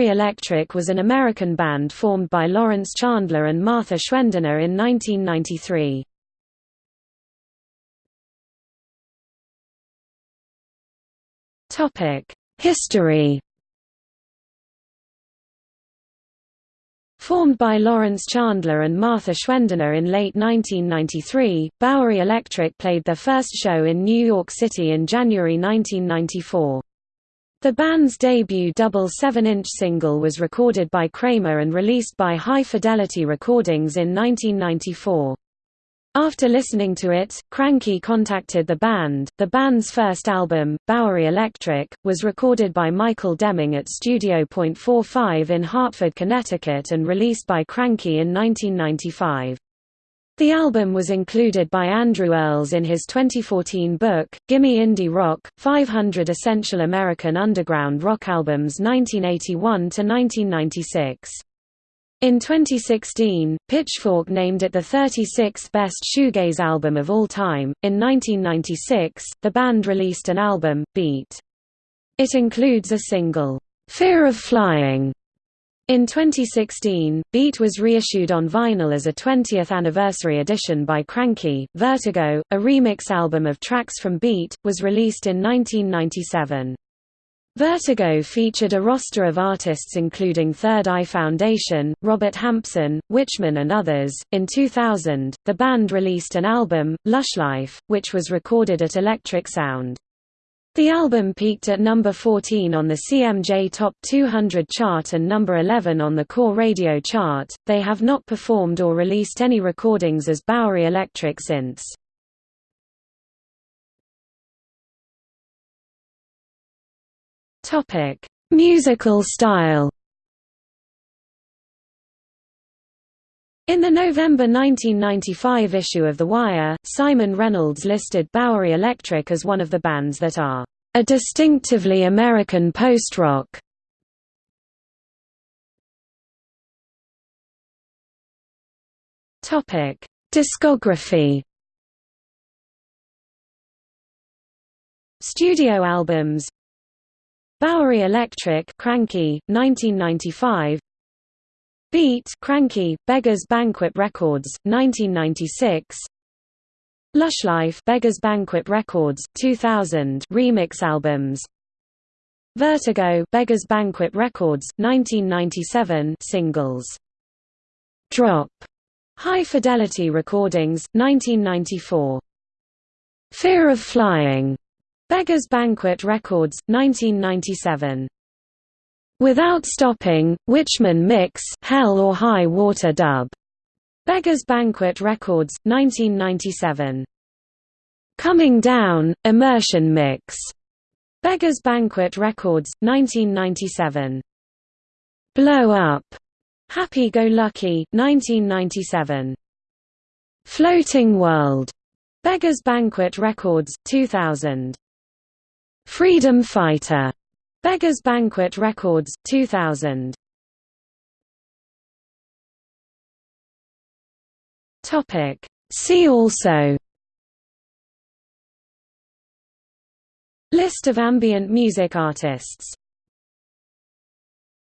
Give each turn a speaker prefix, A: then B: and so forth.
A: Bowery Electric was an American band formed by Lawrence Chandler and Martha Schwendener in 1993. History Formed by Lawrence Chandler and Martha Schwendener in late 1993, Bowery Electric played their first show in New York City in January 1994. The band's debut double 7-inch single was recorded by Kramer and released by High Fidelity Recordings in 1994. After listening to it, Kranky contacted the band. The band's first album, Bowery Electric, was recorded by Michael Deming at Studio Point 45 in Hartford, Connecticut and released by Kranky in 1995. The album was included by Andrew Earles in his 2014 book, Gimme Indie Rock, 500 Essential American Underground Rock Albums 1981–1996. In 2016, Pitchfork named it the 36th best shoegaze album of all time. In 1996, the band released an album, Beat. It includes a single, Fear of Flying, in 2016, Beat was reissued on vinyl as a 20th anniversary edition by Kranky. Vertigo, a remix album of tracks from Beat, was released in 1997. Vertigo featured a roster of artists including Third Eye Foundation, Robert Hampson, Witchman, and others. In 2000, the band released an album, Lushlife, which was recorded at Electric Sound. The album peaked at number 14 on the CMJ Top 200 chart and number 11 on the Core Radio chart. They have not performed or released any recordings as Bowery Electric since. Topic: Musical style. In the November 1995 issue of The Wire, Simon Reynolds listed Bowery Electric as one of the bands that are a distinctively American post-rock. Topic: Discography. Studio albums Bowery Electric Kranky, 1995 Beat Kranky Beggars Banquet Records, 1996 Lushlife Beggars Banquet Records, 2000 remix albums. Vertigo Beggars Banquet Records, 1997 singles. Drop. High Fidelity Recordings, 1994 Fear of Flying. Beggars Banquet Records, 1997 Without Stopping, Witchman Mix Hell or High Water Dub. Beggars Banquet Records, 1997. Coming Down, Immersion Mix. Beggars Banquet Records, 1997. Blow Up. Happy Go Lucky, 1997. Floating World. Beggars Banquet Records, 2000. Freedom Fighter. Beggars Banquet Records, 2000. Topic. See also List of ambient music artists